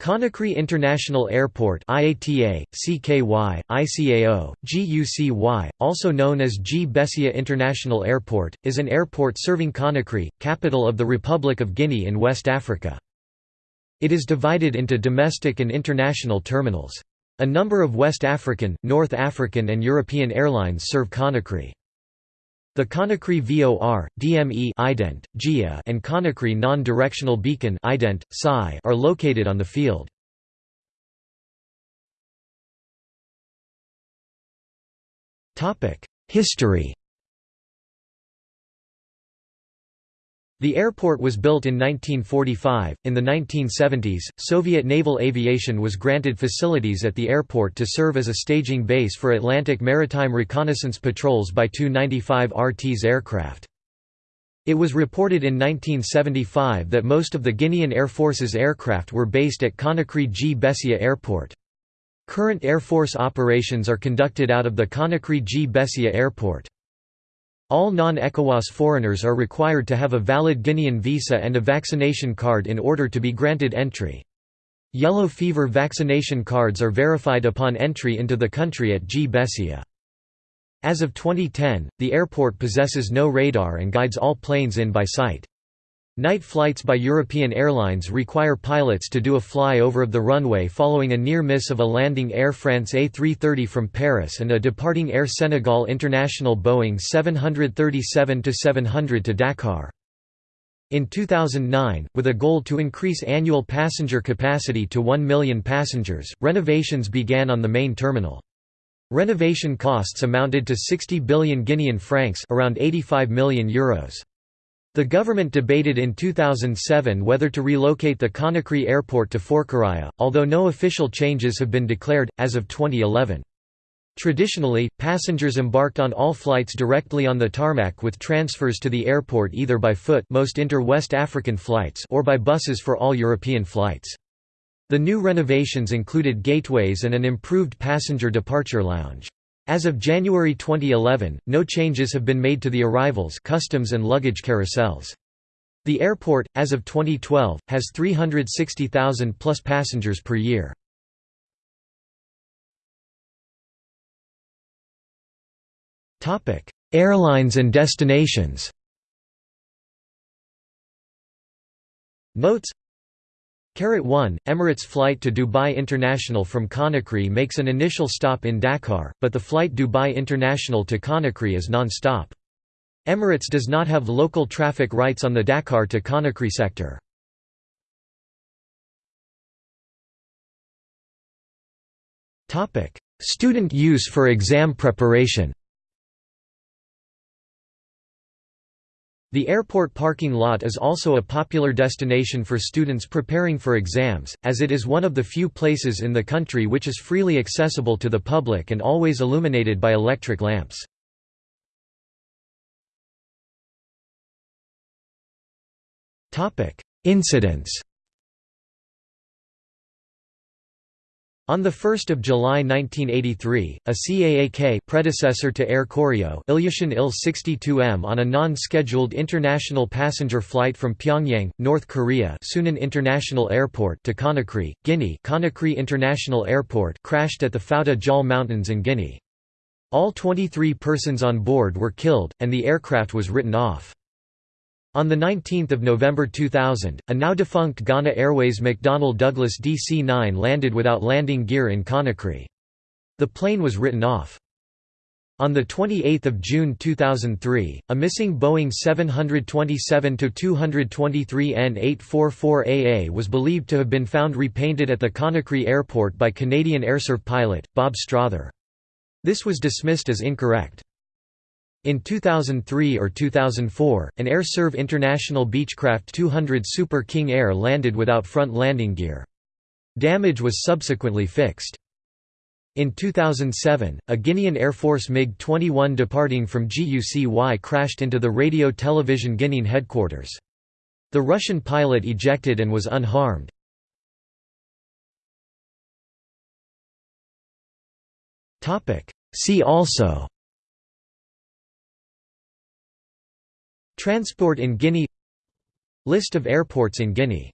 Conakry International Airport IATA, CKY, ICAO, GUCY, also known as G. Bessia International Airport, is an airport serving Conakry, capital of the Republic of Guinea in West Africa. It is divided into domestic and international terminals. A number of West African, North African and European airlines serve Conakry. The Conakry VOR, DME ident, GIA and Conakry non-directional beacon ident, PSI are located on the field. History The airport was built in 1945. In the 1970s, Soviet naval aviation was granted facilities at the airport to serve as a staging base for Atlantic maritime reconnaissance patrols by Tu-95 RT's aircraft. It was reported in 1975 that most of the Guinean Air Force's aircraft were based at Conakry G. Bessia Airport. Current Air Force operations are conducted out of the Conakry G. Bessia Airport. All non-ECOWAS foreigners are required to have a valid Guinean visa and a vaccination card in order to be granted entry. Yellow fever vaccination cards are verified upon entry into the country at G. Bessia. As of 2010, the airport possesses no radar and guides all planes in by sight. Night flights by European airlines require pilots to do a flyover of the runway following a near miss of a landing Air France A330 from Paris and a departing Air Senegal International Boeing 737-700 to Dakar. In 2009, with a goal to increase annual passenger capacity to 1 million passengers, renovations began on the main terminal. Renovation costs amounted to 60 billion Guinean francs around 85 million euros. The government debated in 2007 whether to relocate the Conakry airport to Forécariah, although no official changes have been declared, as of 2011. Traditionally, passengers embarked on all flights directly on the tarmac with transfers to the airport either by foot most inter-West African flights or by buses for all European flights. The new renovations included gateways and an improved passenger departure lounge. As of January 2011, no changes have been made to the arrivals customs and luggage carousels. The airport, as of 2012, has 360,000 plus passengers per year. Airlines and destinations Notes 1, Emirates flight to Dubai International from Conakry makes an initial stop in Dakar, but the flight Dubai International to Conakry is non-stop. Emirates does not have local traffic rights on the Dakar to Conakry sector. Student use for exam preparation The airport parking lot is also a popular destination for students preparing for exams, as it is one of the few places in the country which is freely accessible to the public and always illuminated by electric lamps. Incidents On 1 July 1983, a CAAK predecessor to Air Koryo Ilyushin Il-62M on a non-scheduled international passenger flight from Pyongyang, North Korea Sunan International Airport to Conakry, Guinea Conakry International Airport crashed at the Fouta Djallon Mountains in Guinea. All 23 persons on board were killed, and the aircraft was written off. On 19 November 2000, a now-defunct Ghana Airways McDonnell Douglas DC-9 landed without landing gear in Conakry. The plane was written off. On 28 June 2003, a missing Boeing 727-223N844AA was believed to have been found repainted at the Conakry airport by Canadian Airserv pilot, Bob Strother. This was dismissed as incorrect. In 2003 or 2004, an Airserv International Beechcraft 200 Super King Air landed without front landing gear. Damage was subsequently fixed. In 2007, a Guinean Air Force MiG-21 departing from GUCY crashed into the Radio Television Guinean headquarters. The Russian pilot ejected and was unharmed. See also Transport in Guinea. List of airports in Guinea